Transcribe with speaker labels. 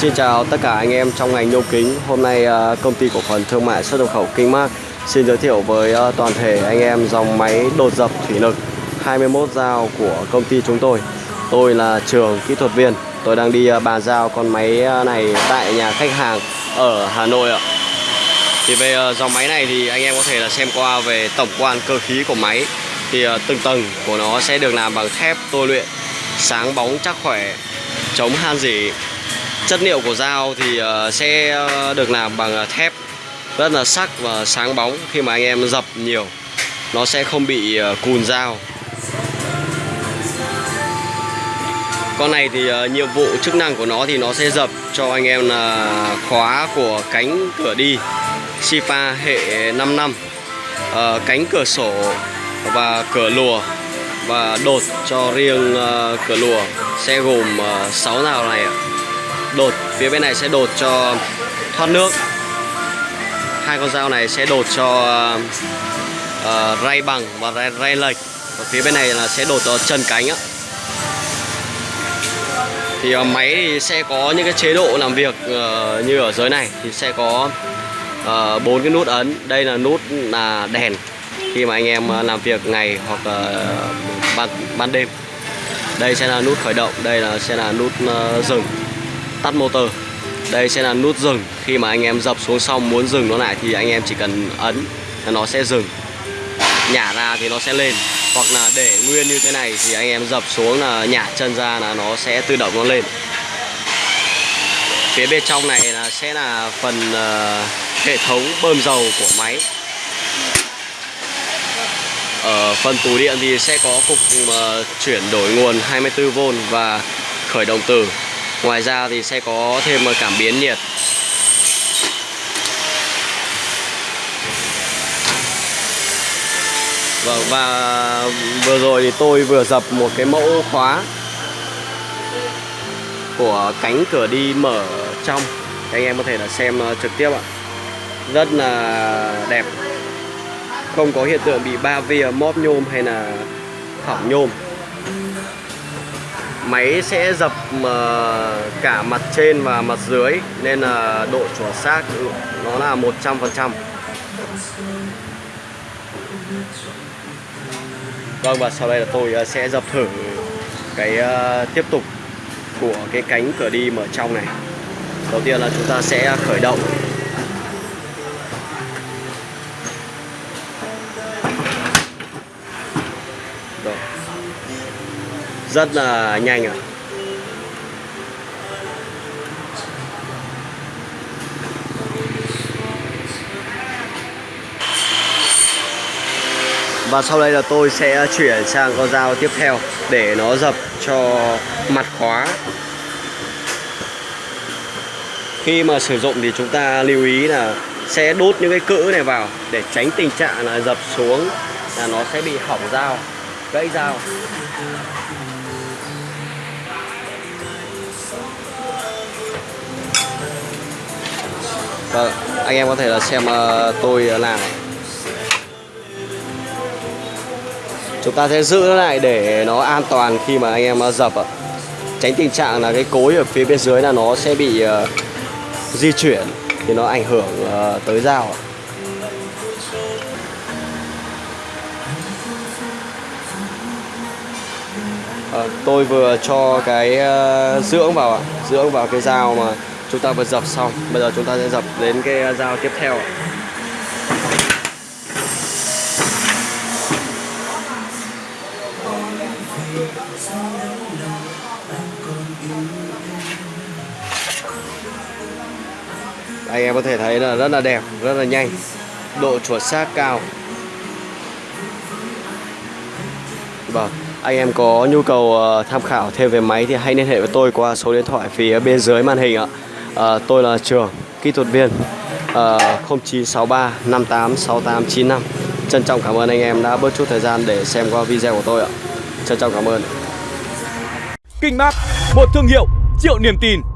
Speaker 1: Xin chào tất cả anh em trong ngành nhôm kính. Hôm nay à, công ty cổ phần thương mại xuất nhập khẩu Kinh Mark xin giới thiệu với à, toàn thể anh em dòng máy đột dập thủy lực 21 dao của công ty chúng tôi. Tôi là Trường kỹ thuật viên. Tôi đang đi à, bàn giao con máy này tại nhà khách hàng ở Hà Nội ạ. Thì về dòng máy này thì anh em có thể là xem qua về tổng quan cơ khí của máy. Thì từng tầng của nó sẽ được làm bằng thép tôi luyện, sáng bóng chắc khỏe, chống han rỉ chất liệu của dao thì ờ, sẽ ờ, được làm bằng ờ, thép rất là sắc và sáng bóng. Khi mà anh em dập nhiều nó sẽ không bị cùn dao. Con này thì nhiệm vụ chức năng của nó thì nó sẽ dập cho anh em là khóa của cánh cửa đi Sipa hệ 5 năm. Cánh cửa sổ và cửa lùa và đột cho riêng cửa lùa sẽ gồm uh, 6 nào này ạ đột. Phía bên này sẽ đột cho thoát nước. Hai con dao này sẽ đột cho uh, ray bằng và ray, ray lệch và phía bên này là sẽ đột cho chân cánh á thì uh, máy thì sẽ có những cái chế độ làm việc uh, như ở dưới này. Thì sẽ có uh, bốn cái nút ấn. Đây là nút là đèn khi mà anh em uh, làm việc ngày hoặc uh, ban ban đêm. Đây sẽ là nút khởi động. Đây là sẽ là nút uh, dừng tắt motor. Đây sẽ là nút dừng. Khi mà anh em dập xuống xong muốn dừng nó lại thì anh em chỉ cần ấn là nó sẽ dừng. Nhả ra thì nó sẽ lên. Hoặc là để nguyên như thế này thì anh em dập xuống là nhả chân ra là nó sẽ tự động nó lên. Phía bên trong này là sẽ là phần uh, hệ thống bơm dầu của máy. Ở phần tủ điện thì sẽ có cục uh, chuyển đổi nguồn 24V và khởi động từ. Ngoài ra thì sẽ có thêm cảm biến nhiệt. Vâng và vừa rồi thì tôi vừa dập một cái mẫu khóa của cánh cửa đi mở trong. Anh em có thể là xem ờ, trực tiếp ạ. Rất là đẹp. Không có hiện tượng bị ba via móp nhôm hay là hỏng nhôm máy sẽ dập ờ, cả mặt trên và mặt dưới, nên là độ chuẩn xác ừ, nó là 100% Vâng và sau đây là tôi ờ, sẽ dập thử cái ờ, tiếp tục của cái cánh cửa đi mở trong này. Đầu tiên là chúng ta sẽ khởi động. Rất là nhanh ạ à. Và sau đây là tôi sẽ chuyển sang con dao tiếp theo để nó dập cho mặt khóa Khi mà sử dụng thì chúng ta lưu ý là sẽ đốt những cái cữ này vào để tránh tình trạng là dập xuống là nó sẽ bị hỏng dao, gãy dao Vâng, anh em có thể là xem ờ, tôi làm. Chúng ta sẽ giữ nó lại để nó an toàn khi mà anh em ờ, dập ạ. Tránh tình trạng là cái cối ở phía bên dưới là nó sẽ bị uh, di chuyển thì nó ảnh hưởng tới dao ạ. Ờ, tôi vừa cho cái uh, dưỡng vào ạ. Dưỡng vào cái dao mà chúng ta vừa dập xong. Bây giờ chúng ta sẽ dập đến cái ờ, dao tiếp theo ạ. anh em có thể thấy là rất là đẹp rất là nhanh. Độ chuẩn xác cao. Vâng anh em có nhu cầu ờ, tham khảo thêm về máy thì hãy liên hệ với tôi qua số điện thoại phía bên dưới màn hình ạ. À, tôi là trường kỹ thuật viên à, 0963 58 6895 trân trọng cảm ơn anh em đã bớt chút thời gian để xem qua video của tôi ạ. Trân trọng cảm ơn.
Speaker 2: Kinh Mát, một thương hiệu triệu niềm tin.